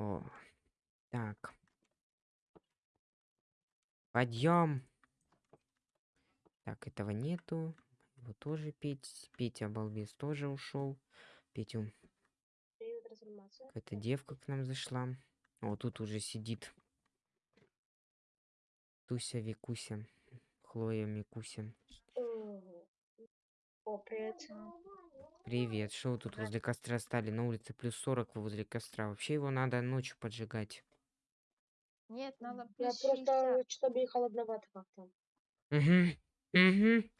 О, так. Подъем. Так, этого нету. Его тоже Петь. Петя балбес тоже ушел. Петю. Какая-то девка к нам зашла. О, тут уже сидит. Туся, Викуся. Хлоя, Микуся. О, привет. Привет. Вы тут возле костра стали? На улице плюс 40 вы возле костра. Вообще его надо ночью поджигать. Нет, надо Я просто 60. что-то мне холодновато как-то. Угу. Угу.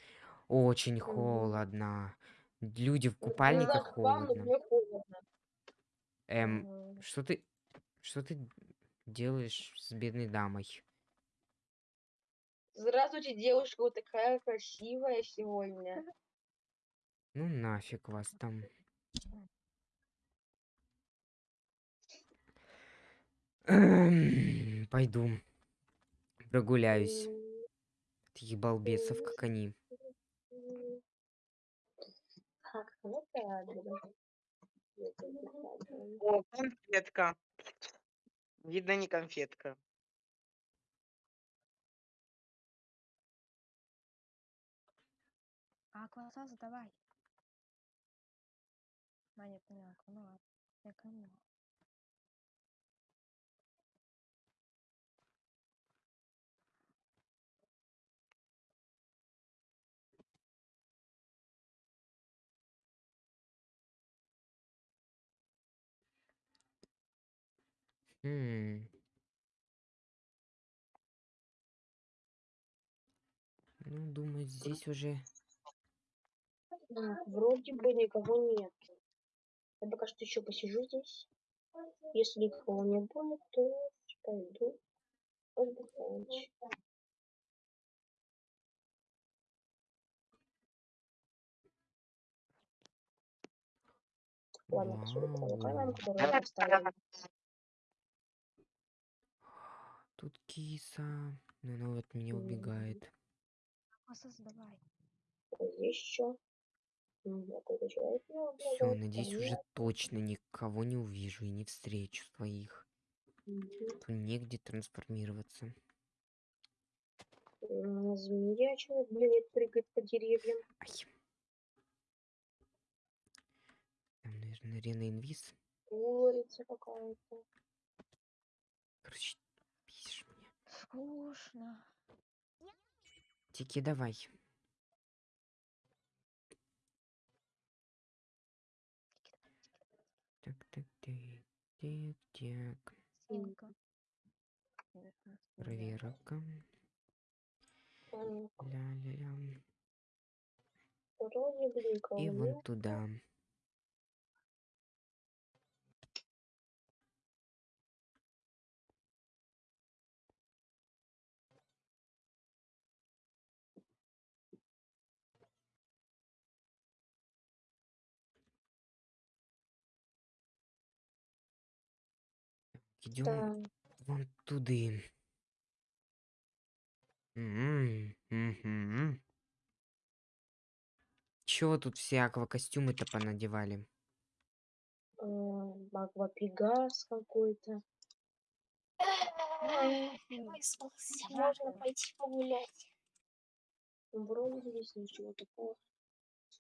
Очень холодно. Люди в Не купальниках холодно. холодно. Эм, что ты... Что ты делаешь с бедной дамой? Здравствуйте, девушка, вы такая красивая сегодня. Ну нафиг вас там. Эм, Пойду. Прогуляюсь. Таких балбесов, как они. О, конфетка. Видно, не конфетка. А, глаза задавай. А, не поняла, ну ладно. Я поняла. М. Ну, думаю, здесь уже... Вроде бы никого нет. Я пока что еще посижу здесь. Если никого не будет, то пойду отдыхать. Ладно, я поставила. Тут киса. Но она от меня убегает. Вот Здесь еще. Все, надеюсь, уже точно никого не увижу и не встречу своих. Тут негде трансформироваться. Змея человек, блин, прыгает по деревьям. Ай. Там, наверное, арена инвиз. Курица какая-то. Короче, бесишь меня. Скучно. Тики, давай. Так, так, так, не синька. Проверка. Ля-ля-ля. И вон туда. Идем вон туды. М. Чего тут все аквакостюмы-то понадевали? М, Аквапегас какой-то. Выспался. Можно пойти погулять. Вроде здесь ничего такого.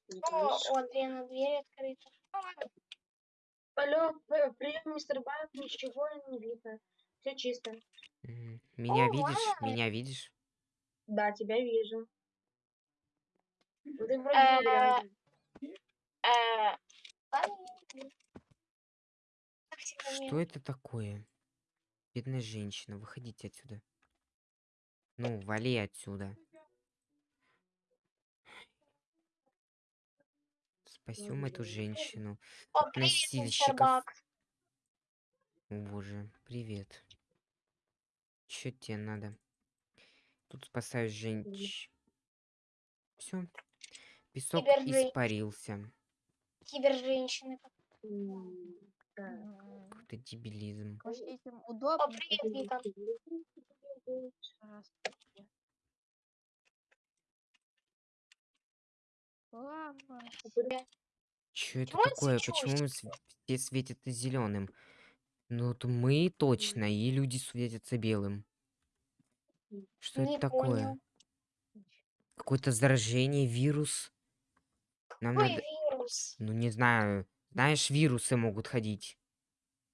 есть. у Андрея дверь открыта. Алло, прием, мистер Банк, ничего не видно. Все чисто. Меня О, видишь? вау. Меня видишь? Да, тебя вижу. Ты вроде Э. Э, Что это такое? Бедная женщина, выходите отсюда. Ну, вали отсюда. Спасем эту женщину. О, от. Бак. О боже, привет. Чё тебе надо? Тут спасаю женщ... Все. Песок испарился. Киберженщины. Какой-то дебилизм. О, привет, Вика. Чё это Чего такое? Почему св- все светят зеленым? Ну вот мы точно, и люди светятся белым. Что Не это такое? понял. Какое-то заражение, вирус? Нам Какой надо... вирус? Ну не знаю. Знаешь, вирусы могут ходить.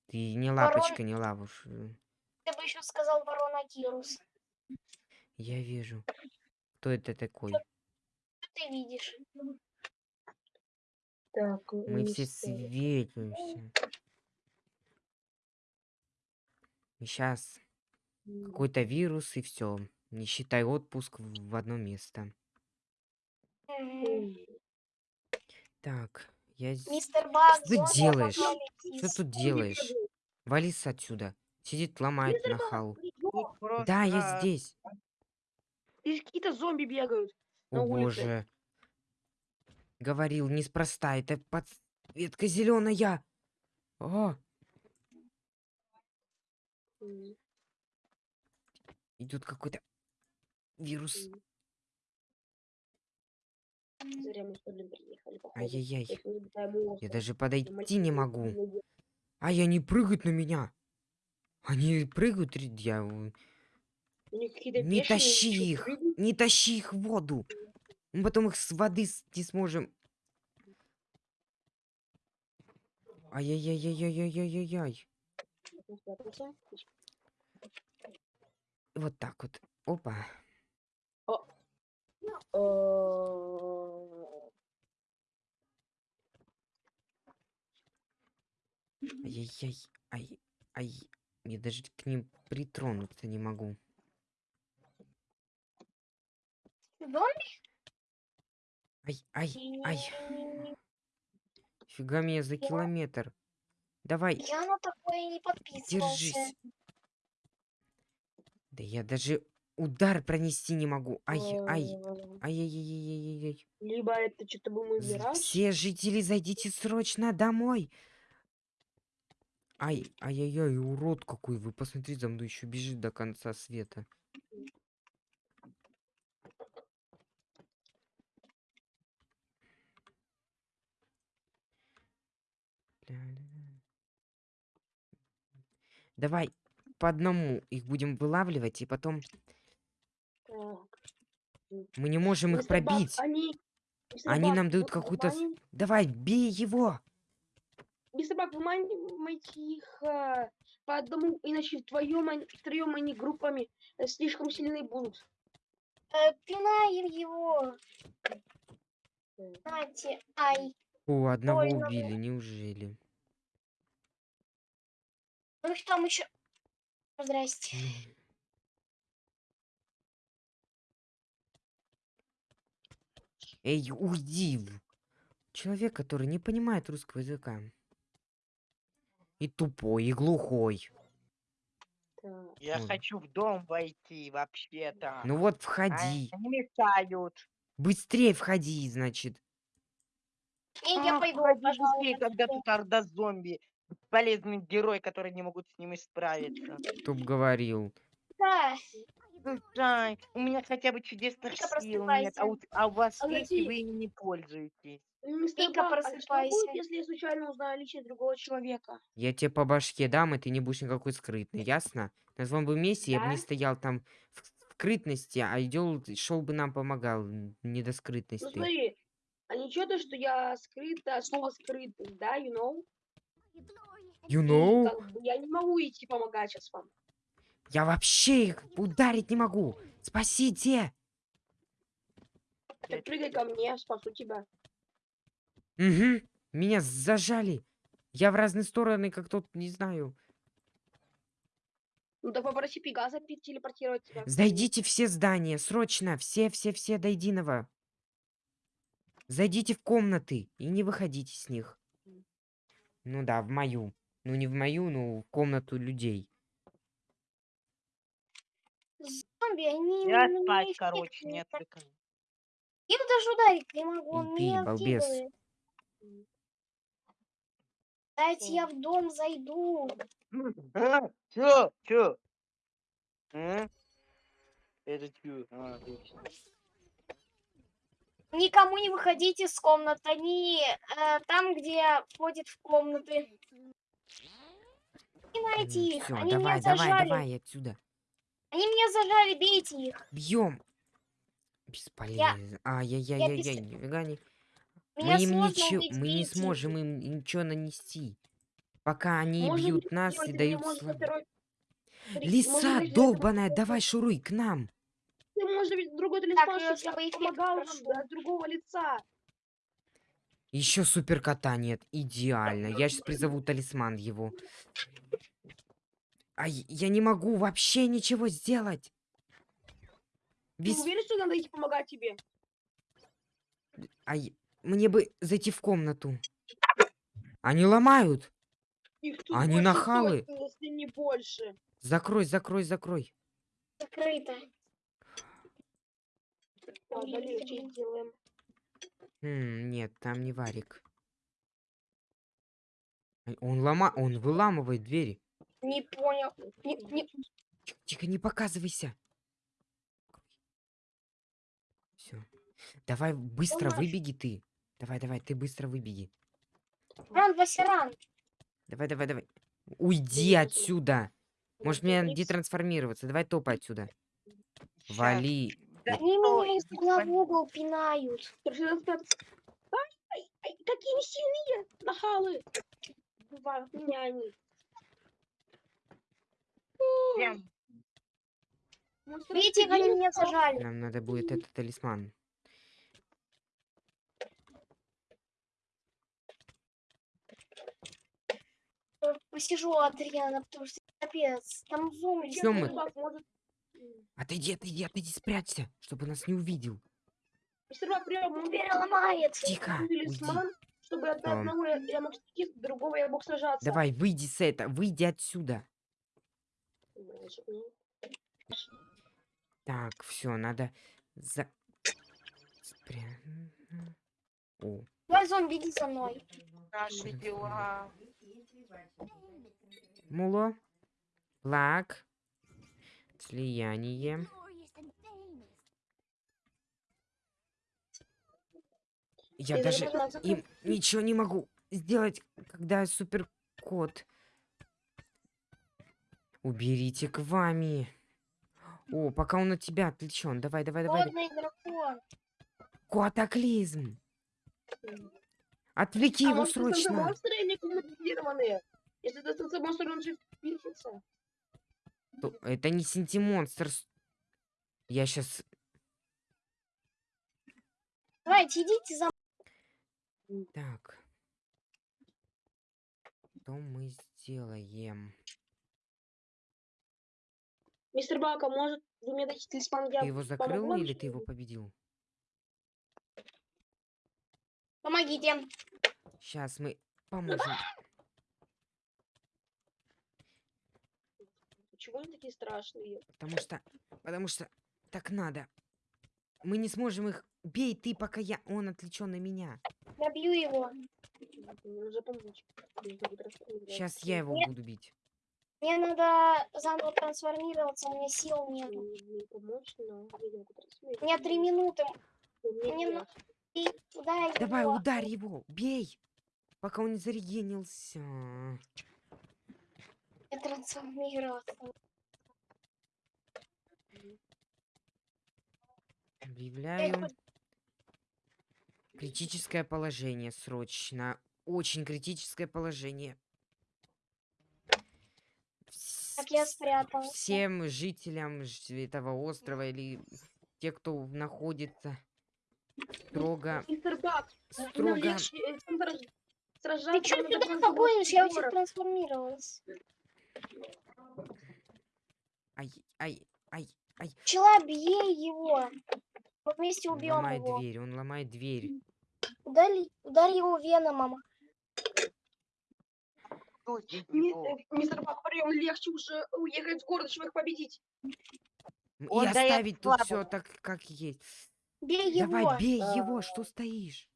Ты не Ворон- лапочка, не лавуш. э, Ты бы еще сказал коронавирус. Я вижу. Кто это такой? Что ты видишь? Так, Мы все светимся. Сейчас какой-то вирус и все. Не считай отпуск в одно место. Так, я... Мистер Баг, Что ты делаешь? Что тут делаешь? Вались отсюда. Сидит, ломает нахал. Да, я здесь. Здесь какие-то зомби бегают. на О улице. боже. Говорил, неспроста. Это подсветка зеленая. О, М, идет какой-то вирус. Ай-яй-яй. Я даже подойти не могу. не Ай, они прыгают на меня. Они прыгают, я... какие-то Не тащи их. Не тащи их в воду. Мы потом их с воды не сможем. Ай-яй-яй-яй-яй-яй-яй-яй. Вот так вот. Опа. Ай-яй-яй. Ай. Ай. Я даже к ним притронуться не могу. Зомби? Ай, ай, ай. Фига меня за километр. Давай, Я на такое не подписывался. держись. Да я даже удар пронести не могу. Ай, ай. Ай-яй-яй-яй-яй-яй. Либо это что-то З- мираж. Все жители, зайдите срочно домой. Ай, ай-яй-яй, урод какой вы. Посмотри, за мной еще бежит до конца света. Ля-ля-ля. Давай по одному их будем вылавливать, и потом Так. мы не можем их Мистер Баг, пробить. Они, мистер Они Баг, нам дают какую-то... Давай, бей его! Мистер Баг, вы маните их э, по одному, иначе вдвоем, они- втроем они группами э, слишком сильны будут. Э, пинаем его. Нате, ай. О, одного Больно убили, неужели? Ну их там еще. Здрасте. Эй, уйди! Человек, который не понимает русского языка. И тупой, и глухой. Я Ой. хочу в дом войти вообще-то. Ну вот А входи. Они мешают. Быстрее входи, значит. И я Ах, пойду, пожалуйста. когда тут орда зомби. Полезный герой, который не могут с ними справиться. Кто б говорил. Да. Слушай, у меня хотя бы чудесных Вика, сил нет, а у, а у вас А есть, вы ими не пользуетесь. Вика, Баг, а что просыпайся. будет, если я случайно узнаю личность другого человека? Я тебе по башке дам, и ты не будешь никакой скрытный, ясно? На своем бы месте я бы не Да? стоял там в скрытности, а идел, шел бы нам помогал, не до Ну скрытности. смотри, а ничего то, что я скрыта, слово скрытый, да, you know? You И know? я не могу идти помогать сейчас вам. Я вообще их ударить не могу. Спасите! Так прыгай ко мне, спасу тебя. Угу. Меня зажали. Я в разные стороны, как тот, не знаю. Ну так попроси Пегаса пи- телепортировать тебя. Зайдите все здания, срочно. Все-все-все до единого. Зайдите в комнаты и не выходите с них. Ну да, в мою. Ну не в мою, но в комнату людей. Зомби, они Я меня спать, эффектные короче, не так. отвлекай. Я его даже ударить не могу, он ты, меня балбес. вкидывает. Дайте я в дом зайду. А, чё? Чё? А? Это чё? А. Никому не выходите из комнат. Они э, там, где входят в комнаты. И на Поймайте их. Все, Они давай, меня давай, зажали. давай отсюда. Они меня зажали, бейте их. Бьем. Бесполезно. Ай-яй-яй-яй-яй, нифига не. Мы Меня им сложно ничего, убить, мы не сможем им ничего нанести. Пока они Может бьют нас и дают может слабо. второй- Смотри, может Лиса долбаная, давай шуруй к нам. Ты можешь быть другой Так, талисман, э, чтобы я помогал нам от другого лица. Еще супер кота нет. Идеально. Я сейчас призову талисман его. Ай, я не могу вообще ничего сделать. Ты Без... уверен, что надо идти помогать тебе? Ай, мне бы зайти в комнату. Они ломают. Их тут Они больше нахалы. не больше. Закрой, закрой, закрой. Закрыто. Нет, там не варик. Он лома... Он выламывает двери. Не понял. Не- не- Тихо, тихо, не показывайся. Все. Давай быстро наш. выбеги ты. Давай, давай, ты быстро выбеги. Ран, Васиран. Давай, давай, давай. Уйди Конечно. отсюда. Может мне детрансформироваться. Давай топай отсюда. Щас. Вали. Да Они меня из угла в спать. угол пинают. Ай, ай, ай, какие сильные нахалы. Бывают меня они. Прям Видите, они меня всё? зажали. Нам надо будет этот талисман. Посижу Адриана, потому что капец. Там зомби. Всё может... М, Отойди, отойди, отойди, спрячься, чтобы нас не увидел. Мистер Бак, прям мы Дверь ломает. Тихо, уйди. чтобы от Там. одного я, я мог стихи, с другого я мог сражаться. Давай, выйди с этого, выйди отсюда. Так, все, надо за... Спря... О, Давай, зомби, иди за мной. наши дела. муло. Плак. Слияние. Я И даже им ничего не могу сделать, когда супер кот. Уберите к вами. О, пока он от тебя отвлечен. Давай, давай, давай. Котоклизм. Отвлеки А его срочно. Если станция монстр, он же пишется. То- Это не синтимонстр. Я сейчас... Давайте, идите за Так. Что мы сделаем? Мистер Бака, может, вы мне дадите талисман, я Ты его закрыл помогу или ты его победил? Помогите. Сейчас мы поможем. Почему они такие страшные? Потому что... Потому что так надо. Мы не сможем их... Бей ты, пока я... Он отвлечен на меня. Его. Нужно будет расстрелять. Сейчас я его Нет. буду бить. Мне надо заново трансформироваться, у меня сил нет. Я. У меня три минуты. Мне ударь Давай, его. ударь его. Бей. Пока он не зарегенился. Я трансформироваться. Объявляю критическое положение срочно. Очень критическое положение. Так я спрятался. Всем жителям этого острова или те, кто находится строго, строго. э, Ты что сюда просто погонишь? Я у тебя город. трансформировалась. Ай, ай, ай, ай. Пчела, бей его. Мы вместе Он убьем ломает его. дверь, он ломает дверь. Ударь, ударь его веномом. Его. э, Мистер Бак, прием легче уже уехать в город, чтобы их победить. Он И оставить тут все так, как есть. Бей его. Давай, бей А. его, что стоишь?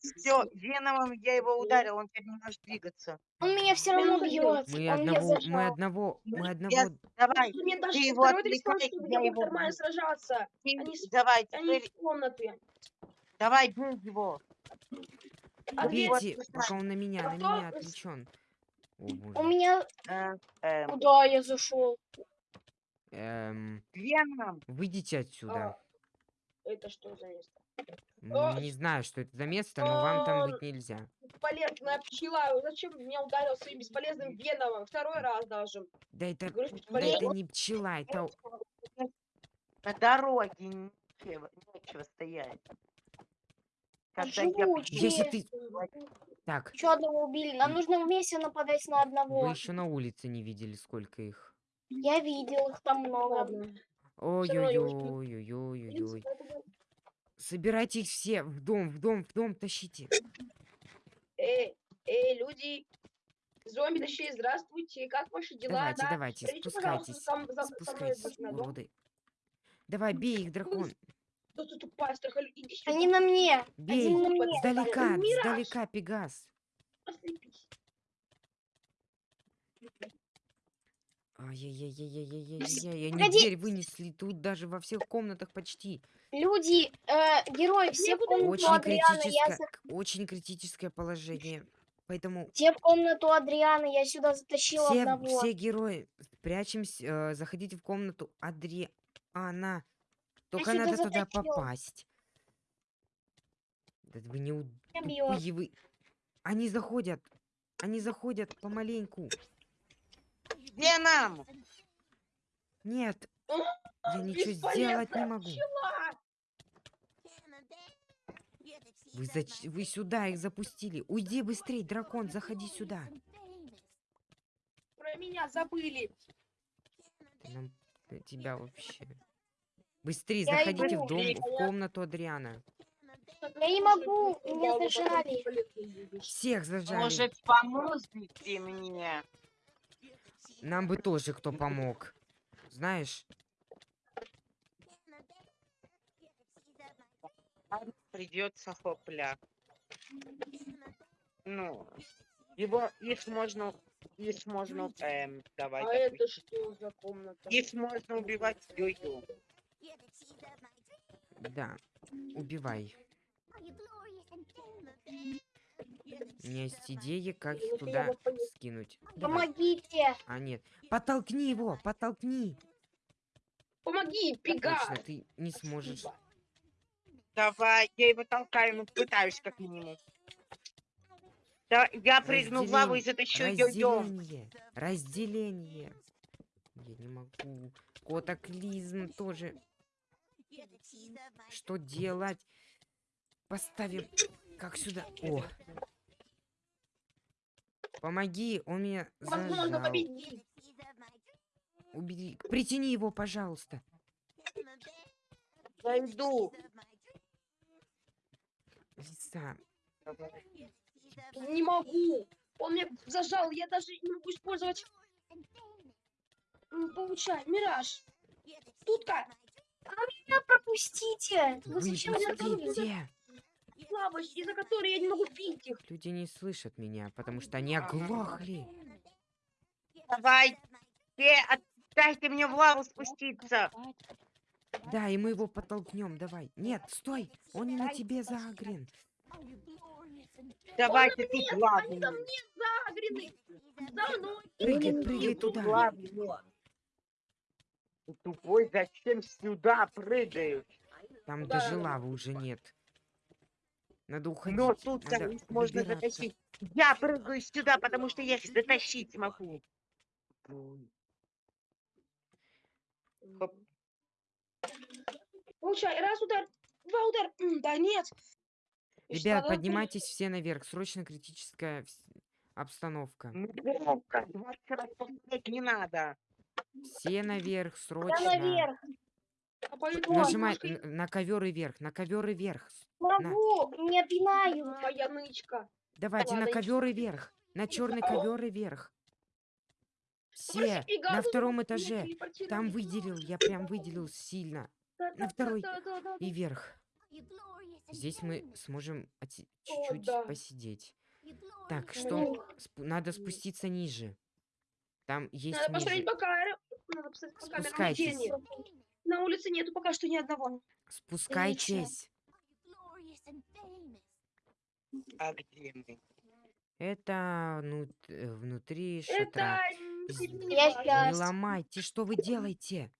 Все, веномом я его ударил, он теперь не может двигаться. Он меня все равно бьет. Мы Он одного, мы одного, мы Я- одного. Давай, Мне даже Ты его отвлекай, я я его нормально сражаться. ты- Они давай, Они теперь, комнаты. давай, бей его. А Бейте, пока он на меня, на Готов? меня отвлечен. О, У меня... Э, эм, Куда я зашел? Эм, Веном. выйдите отсюда. А, Это что за место? А, Не знаю, что это за место, но вам там быть нельзя. Бесполезная пчела. Зачем меня ударил своим бесполезным веновым? Второй раз даже. Да это, Говорю, да это не пчела, это... На дороге нечего, нечего стоять. Когда я. Если ты... Так, Еще одного убили. Нам нужно вместе нападать на вы одного. еще на улице не видели, сколько их. Я видел их там много. Ой-ой-ой-ой-ой-ой. Собирайте их все в дом, в дом, в дом тащите. Эй, эй, люди. Зомби, точнее, здравствуйте. Как ваши дела? Давайте, да? давайте, пожалуйста, спускайтесь. сам- за- со мной Спускайтесь, уроды. Давай, бей их, дракон. Они на мне. Бей. Один на мне. Сдалека, Мираж. сдалека, Пегас. Ослепись. Ай-яй-яй-яй-яй-яй-яй. Они Погоди. дверь вынесли тут даже во всех комнатах почти. Люди, э, герои, все в комнату Очень Адриана. Я критическое, очень критическое положение. Поэтому Все в комнату Адриана. Я сюда затащила все, одного. все герои, прячемся, э, заходите в комнату Адриана. Только сюда надо туда затащила. попасть. Да вы не у- тупые вы. Они заходят. Они заходят помаленьку. Веном. Нет. Я ничего сделать не могу. Вы, зач- вы сюда их запустили. Уйди быстрей, дракон, заходи сюда. Про меня забыли. Нам на тебя вообще. Быстрее Я заходите в дом, в комнату Адриана. Я не могу, меня зажали. Всех зажали. Может, поможете мне? Нам бы тоже кто помог. Знаешь, Придется хопля. Ну, его, их можно, их можно, эм, давай, А допустим. это что за комната? Их можно убивать ю-ю. да. Убивай. У меня есть идея, как их туда скинуть. Помогите. А нет. Подтолкни его, подтолкни. Помоги, пега. Точно, ты не сможешь. Давай, я его толкаю, ну пытаюсь как минимум. Да, я прыгну в лаву и затащу ю-ю. Разделение. Разделение. Я не могу. Котоклизм тоже. Что делать? Поставим. Как сюда? О. Помоги, он меня зажал. Убери. Притяни его, пожалуйста. Зайду. Лиса. Не могу. Он меня зажал. Я даже не могу использовать. Получай, мираж. Тутка, Меня пропустите. Вы Вы зачем меня из-за которой я не могу пить их. Люди не слышат меня, потому что они оглохли. Давай, э, дайте мне в лаву спуститься. Да, и мы его подтолкнем, давай. Нет, стой, он не на тебе загрен. Давайте тут Они главный. там не загрены. За мной. Прыгай, Блин, прыгай тут туда. Ты Тупой, зачем сюда прыгаешь? Там Да. даже лавы уже нет. Надо уходить. Но тут надо их можно затащить. Я прыгаю сюда, потому что я их затащить смогу. Хоп. Получай, раз удар, два удара. М, Да нет. Ребят, Что? поднимайтесь все наверх. Срочно критическая обстановка. Громко, 20 раз повторять не надо. Все наверх, Я срочно. наверх. А поэтому Нажимай н- на ковер и вверх, на ковер и вверх. Могу. Меня пинают. Моя нычка. Давайте на ладно, ковер и вверх. На черный ковер и вверх. Все на втором этаже. Там выделил, я прям выделил сильно. На второй И вверх. Здесь мы сможем чуть-чуть да. посидеть. Так, что? Ну, Спу- Надо спуститься ниже. Там есть Надо посмотреть ниже. по камерам. Надо посмотреть по камерам Спускайтесь. На улице нету пока что ни одного. Спускайтесь. А где мы? Это ну, т- внутри шатра. Это не- ломайте, что вы делаете?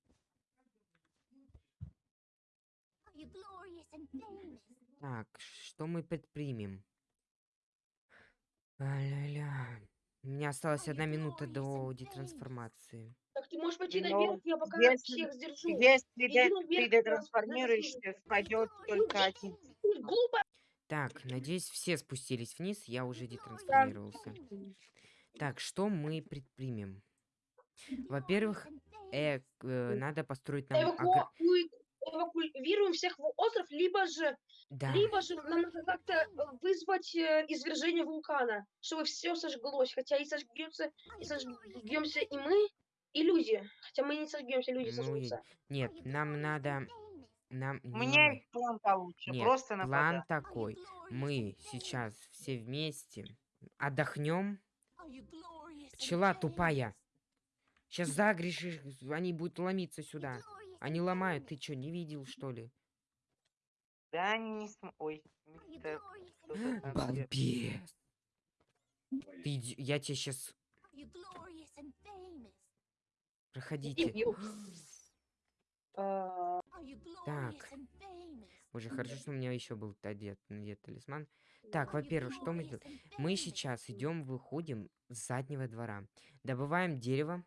Так, что мы предпримем? А-ля-ля. У меня осталась одна минута до детрансформации. Так ты можешь пойти Ну, наверх, я пока если- всех сдержу. Если де- наверх, ты детрансформируешься, впадет только один. Глупо. Так, надеюсь, все спустились вниз, я уже детрансформировался. Так, что мы предпримем? Во-первых, э, э, надо построить нам... Эвакуи- Эвакуируем всех в остров, либо же, Да, либо же нам надо как-то э, вызвать э, извержение вулкана, чтобы все сожглось. Хотя и сожгется, и сожгемся и мы, и люди. Хотя мы не сожгемся, люди Ну сожгутся. нет, нам надо... Нам... У меня есть план получше. Нет, Просто план нападать. такой. Мы сейчас все вместе отдохнем. Пчела тупая. Сейчас загрешишь, они будут ломиться сюда. Они ломают, ты что, не видел, что ли? Да, они не см... Ой, где- Балбес. Ты, иди- я тебе сейчас... Проходите. А, Так. Уже хорошо, что у меня еще был одет, надет талисман. Так, во-первых, что мы сделаем? Мы сейчас идем, выходим с заднего двора. Добываем дерево,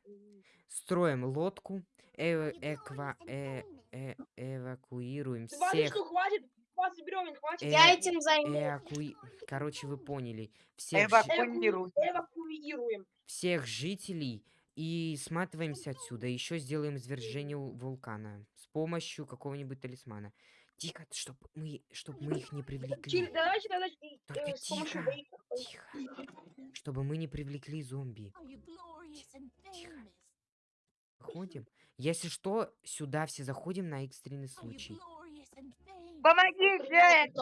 строим лодку, э- эква- э- э- эвакуируем Смотри, всех. что хватит, 20 бревен хватит. Э, Я этим займусь. эвакуи- Короче, вы поняли. Всех. Эвакуируем. всех жителей и сматываемся отсюда. Еще сделаем извержение вулкана с помощью какого-нибудь талисмана. Тихо, чтобы мы, чтоб мы их не привлекли. Через- Давайте э, Только э, тихо. Тихо. Чтобы мы не привлекли зомби. Выходим. Если что, сюда все заходим на экстренный случай. Помогите!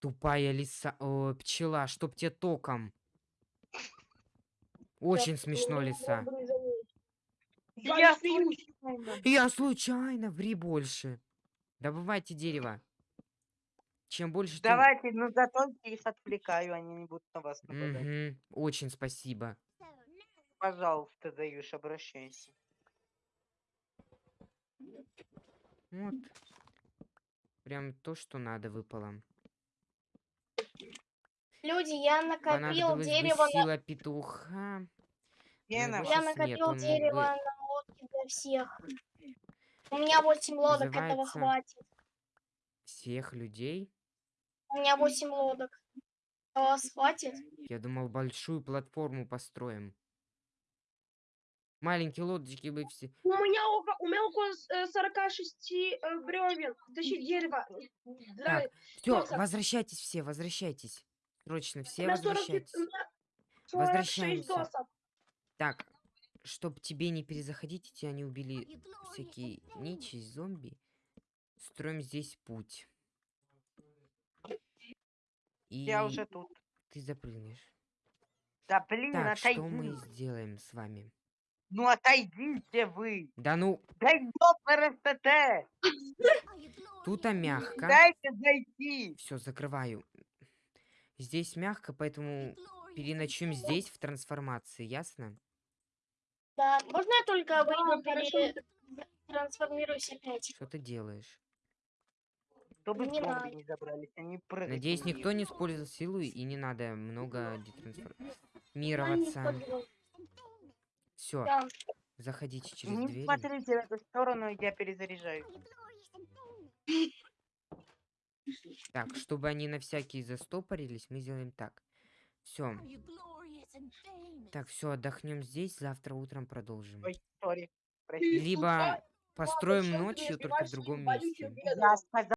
Тупая лиса... О, пчела, чтоб тебе током. Очень смешно, лиса. Я случайно. Я случайно, ври больше. Добывайте дерево. Чем больше. Давайте, ну зато я их отвлекаю, они не будут на вас нападать. Мгм, Очень спасибо. Пожалуйста, даешь, обращайся. Вот. Прям то, что надо, выпало. Люди, я накопил бы дерево на... сила петуха. Гена, его Я нет, накопил он мог бы- дерево на лодке для всех. У меня 8 лодок, этого Называется- хватит. Всех людей. У меня 8 лодок. А вас хватит? Я думал, большую платформу построим. Маленькие лодочки бы все... У меня около, у меня около с- э, 46 э, бревен. Тащи дерево. Так, все, возвращайтесь все, возвращайтесь. Срочно, все 40 возвращайтесь. у меня 46 Возвращаемся. досок. Так, чтоб тебе не перезаходить, и тебя не убили всякие нечисть, зомби. Строим здесь путь. И я уже тут. ты запрыгнешь. Да блин, Так, что отойди. мы сделаем с вами? Ну отойдите вы. Да ну, Да ёпрст. тут мягко. Дайте зайти. Все, закрываю. Здесь мягко, поэтому переночуем здесь в трансформации, ясно? Да. Можно я только Да, выйду, хорошо. пере... трансформируюсь опять? Что ты делаешь? Чтобы Не зомби не забрались, они прыгать Надеюсь, никто не использовал силу и не надо много А, детрансформироваться. Все, Да. заходите через Не двери. смотрите в эту сторону, я перезаряжаю. Так, чтобы они на всякий застопорились, мы сделаем так. Все. Так, все, отдохнем здесь, завтра утром продолжим. Ой, Прости. Либо построим ночью, только в другом месте. Я